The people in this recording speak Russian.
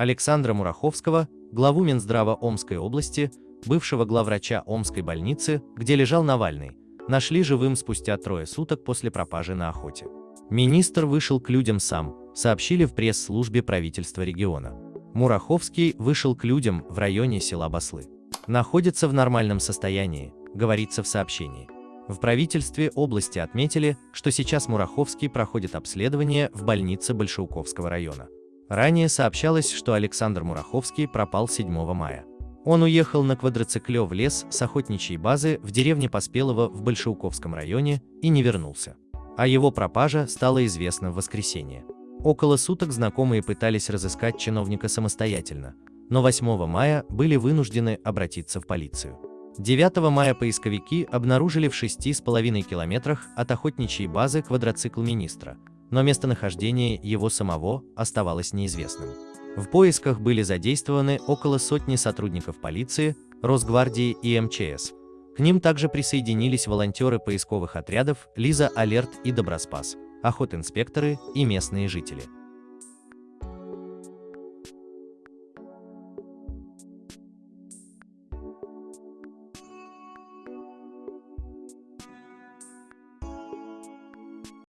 Александра Мураховского, главу Минздрава Омской области, бывшего главврача Омской больницы, где лежал Навальный, нашли живым спустя трое суток после пропажи на охоте. Министр вышел к людям сам, сообщили в пресс-службе правительства региона. Мураховский вышел к людям в районе села Баслы. Находится в нормальном состоянии, говорится в сообщении. В правительстве области отметили, что сейчас Мураховский проходит обследование в больнице Большауковского района. Ранее сообщалось, что Александр Мураховский пропал 7 мая. Он уехал на квадроцикле в лес с охотничьей базы в деревне Поспелово в Большауковском районе и не вернулся. А его пропажа стала известна в воскресенье. Около суток знакомые пытались разыскать чиновника самостоятельно, но 8 мая были вынуждены обратиться в полицию. 9 мая поисковики обнаружили в 6,5 километрах от охотничьей базы квадроцикл министра, но местонахождение его самого оставалось неизвестным. В поисках были задействованы около сотни сотрудников полиции, Росгвардии и МЧС. К ним также присоединились волонтеры поисковых отрядов Лиза Алерт и Доброспас, охотинспекторы и местные жители.